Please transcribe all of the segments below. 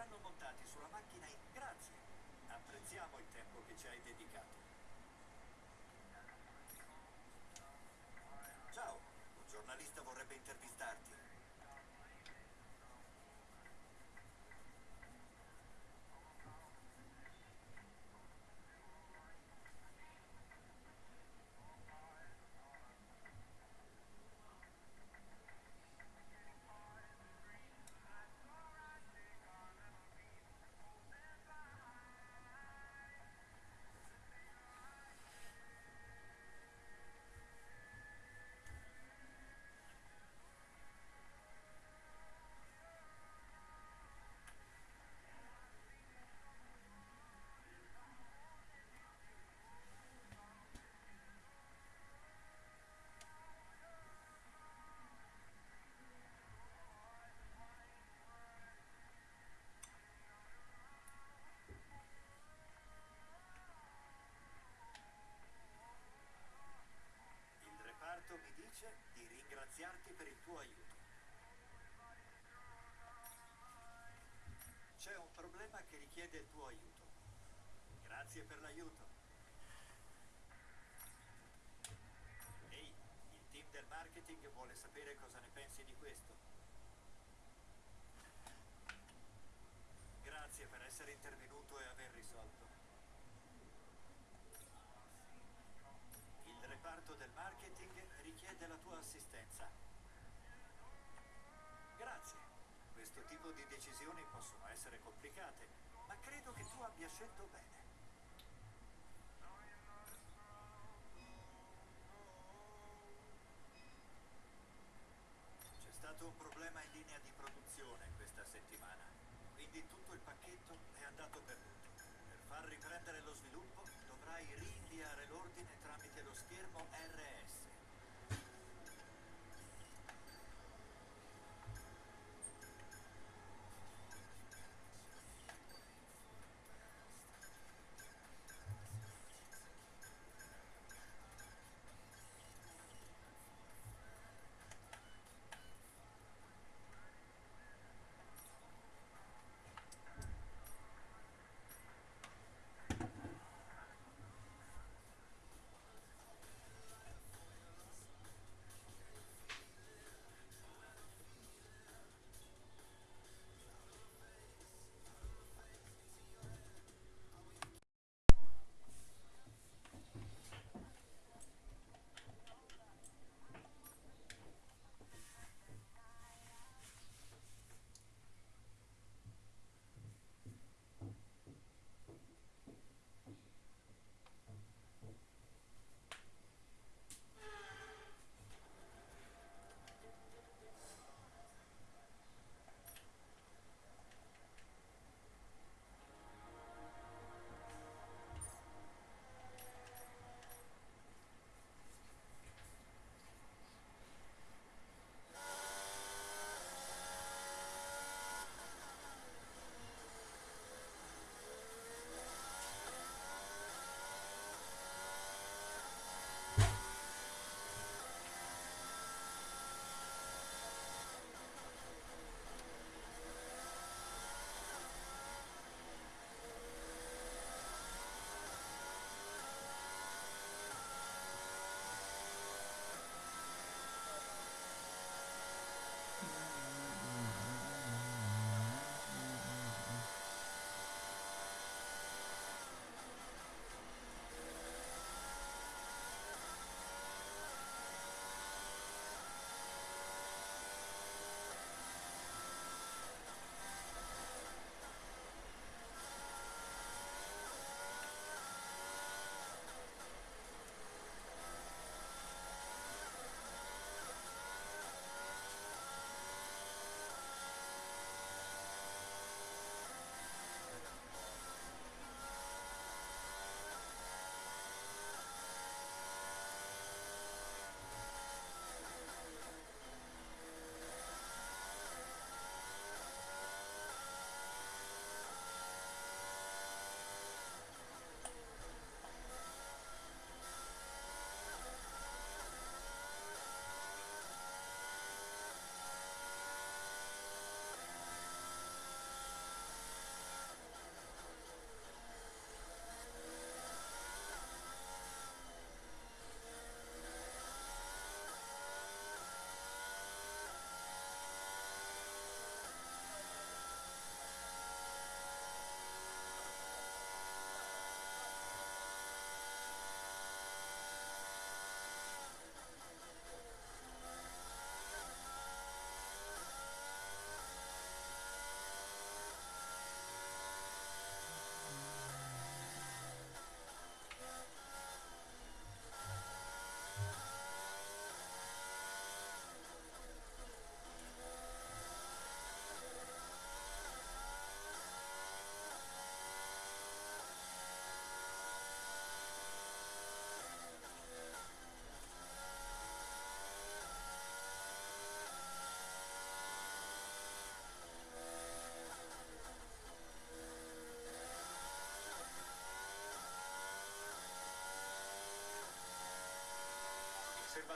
Verranno montati sulla macchina in... Grazie. Apprezziamo il tempo che ci hai dedicato. Ciao, un giornalista vorrebbe intervistarti. Il tuo aiuto. Grazie per l'aiuto. Ehi, il team del marketing vuole sapere cosa ne pensi di questo. Grazie per essere intervenuto e aver risolto. Il reparto del marketing richiede la tua assistenza. Grazie. Questo tipo di decisioni possono essere complicate, credo che tu abbia scelto bene. C'è stato un problema in linea di produzione questa settimana, quindi tutto il pacchetto è andato perduto. Per far riprendere lo sviluppo dovrai rinviare l'ordine tramite lo schermo RS.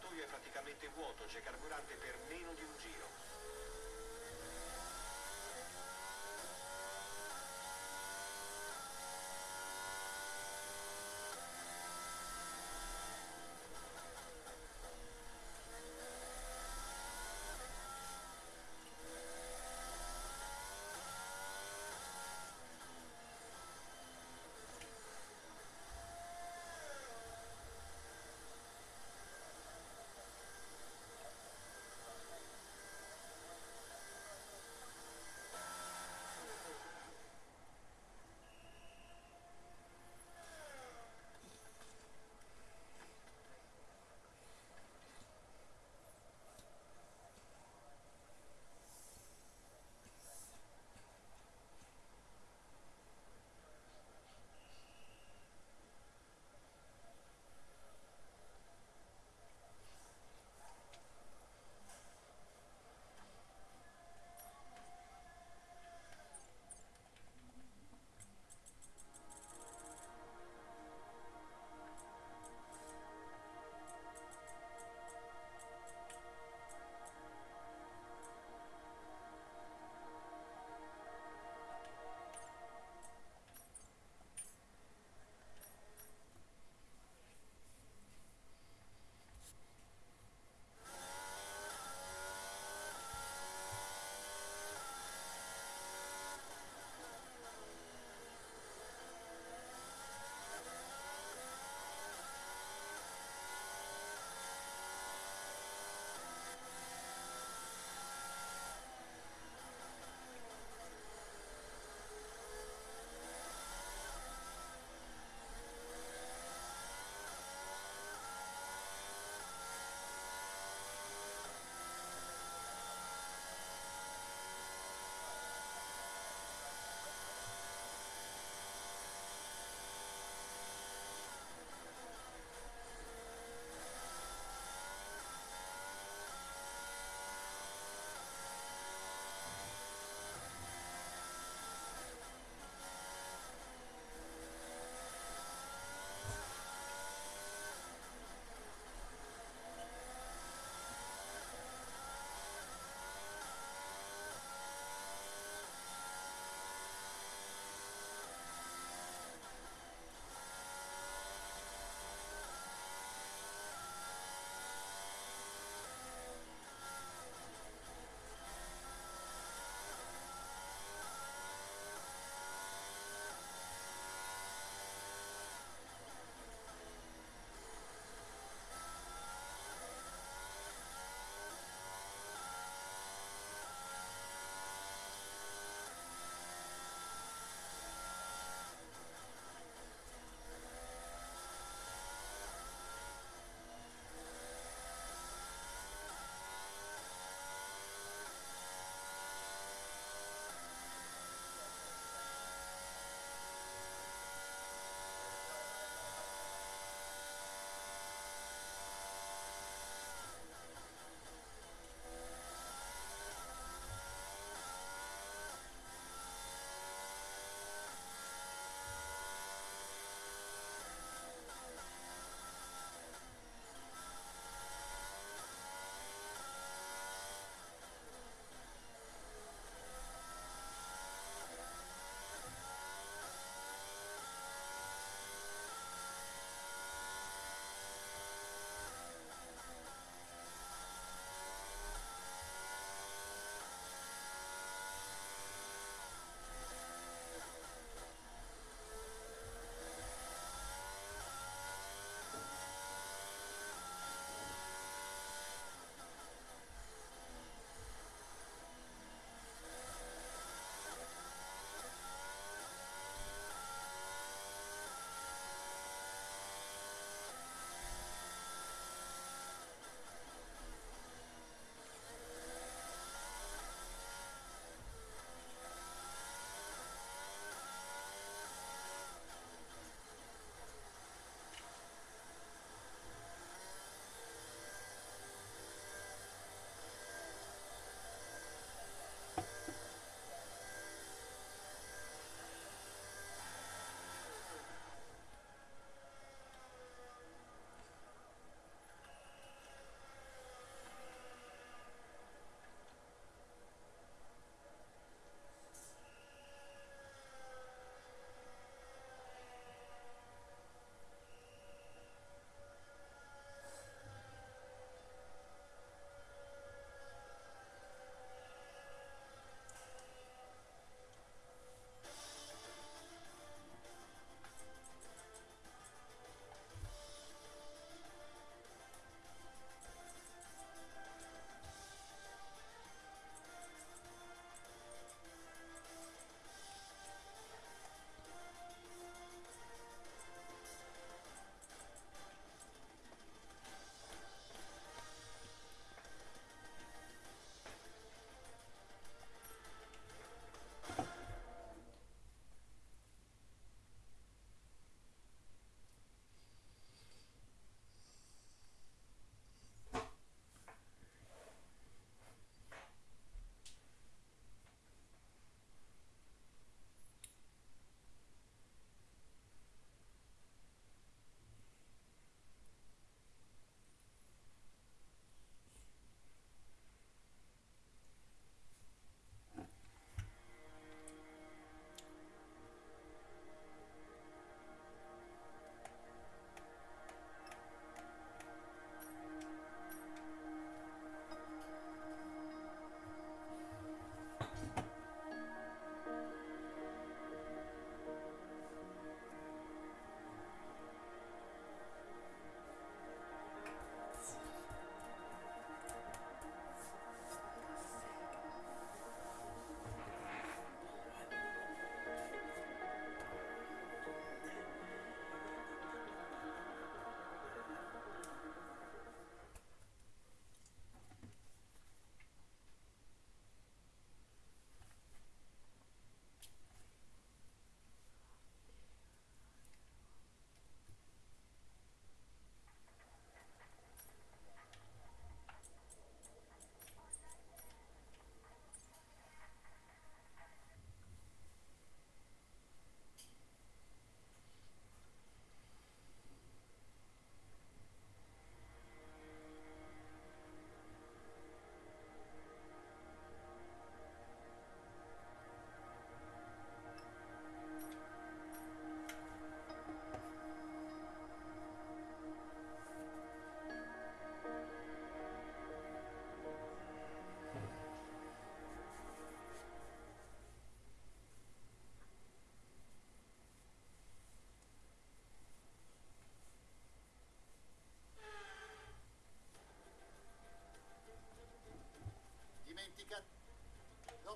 Serbatoio è praticamente vuoto, c'è carburante per meno di un giro.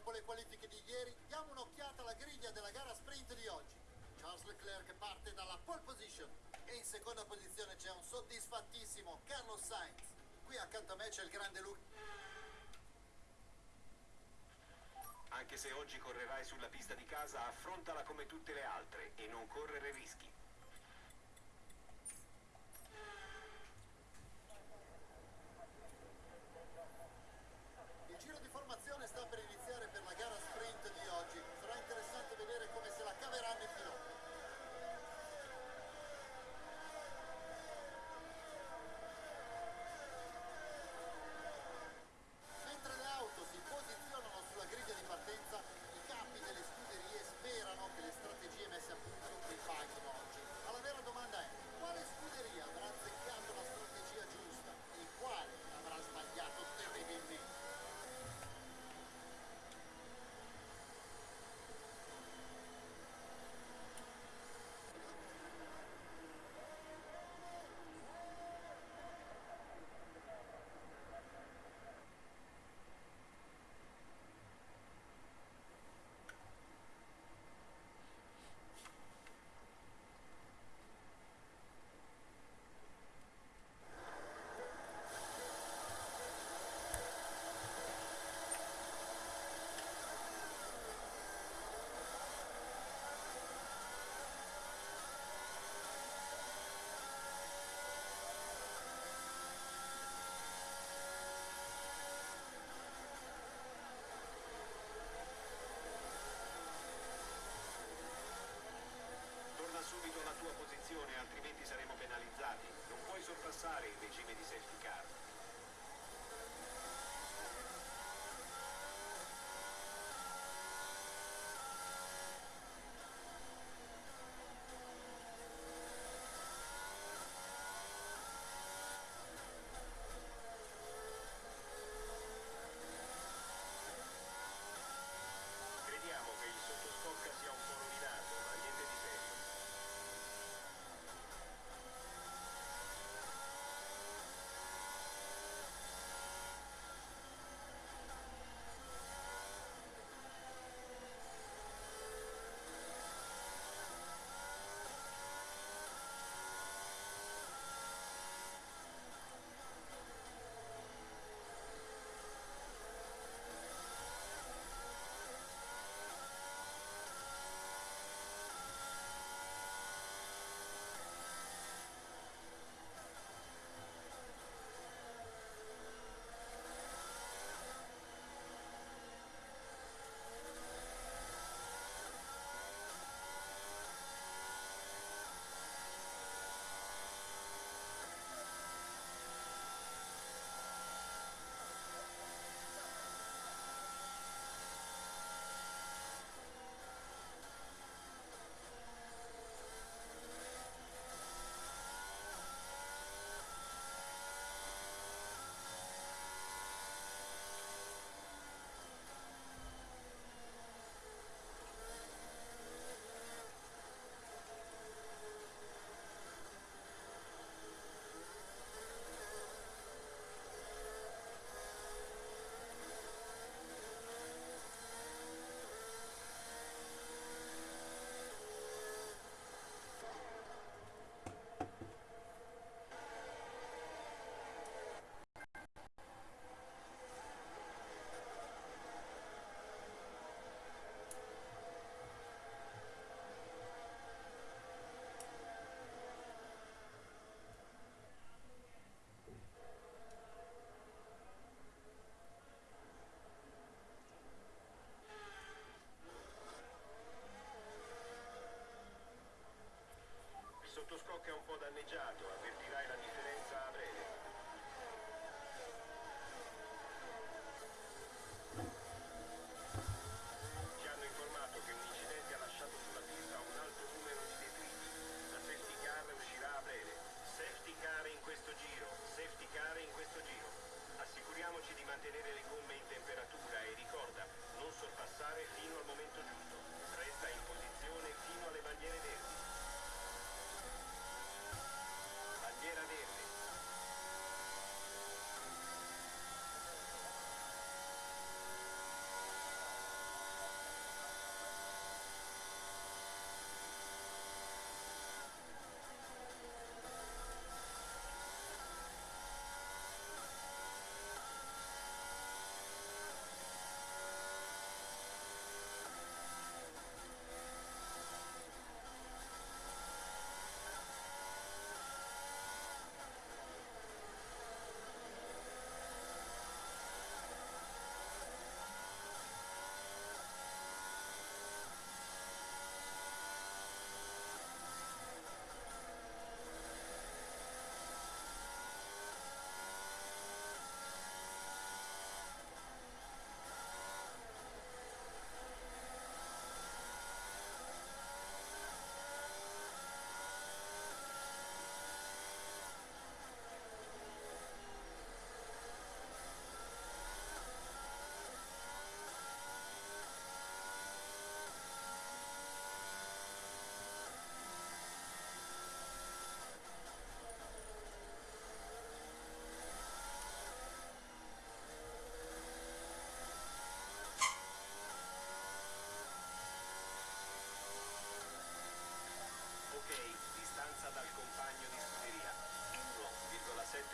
Dopo le qualifiche di ieri, diamo un'occhiata alla griglia della gara sprint di oggi. Charles Leclerc parte dalla pole position e in seconda posizione c'è un soddisfattissimo Carlos Sainz. Qui accanto a me c'è il grande Luke. Anche se oggi correrai sulla pista di casa, affrontala come tutte le altre e non correre rischi.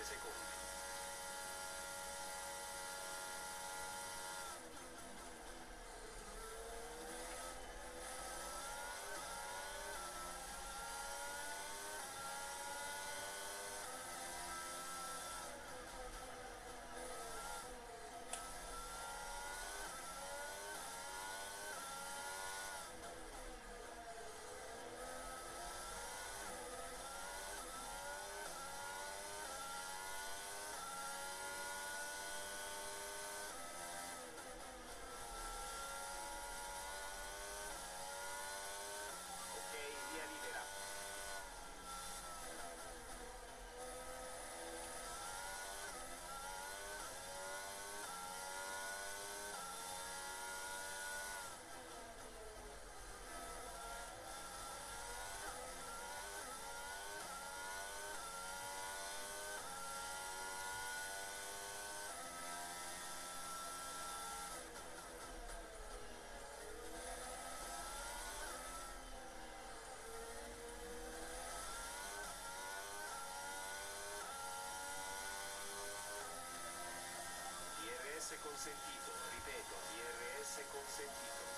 physical. Consentito, ripeto, DRS consentito.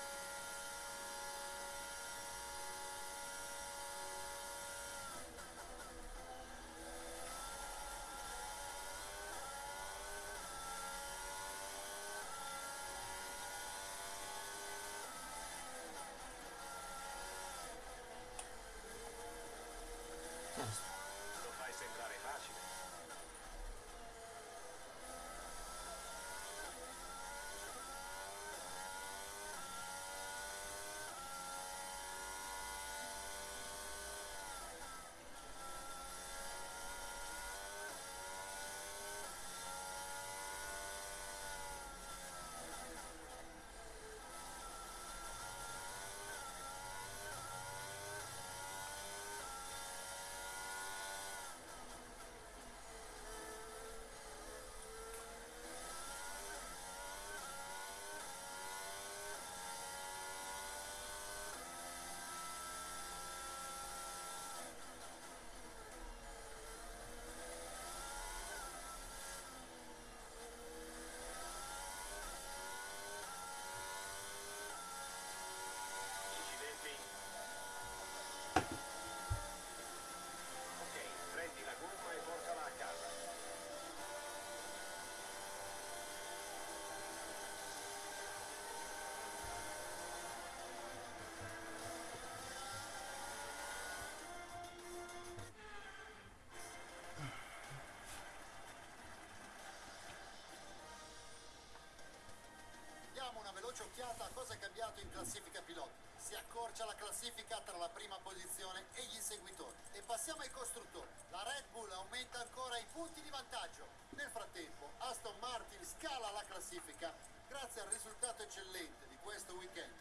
Cosa è cambiato in classifica piloti. Si accorcia la classifica tra la prima posizione e gli inseguitori. E passiamo ai costruttori. La Red Bull aumenta ancora i punti di vantaggio. Nel frattempo, Aston Martin scala la classifica grazie al risultato eccellente di questo weekend.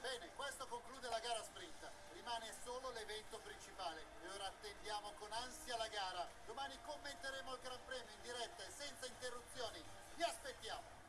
Bene, questo conclude la gara sprint. Rimane solo l'evento principale e ora attendiamo con ansia la gara. Domani commenteremo il Gran Premio in diretta e senza interruzioni. Vi aspettiamo!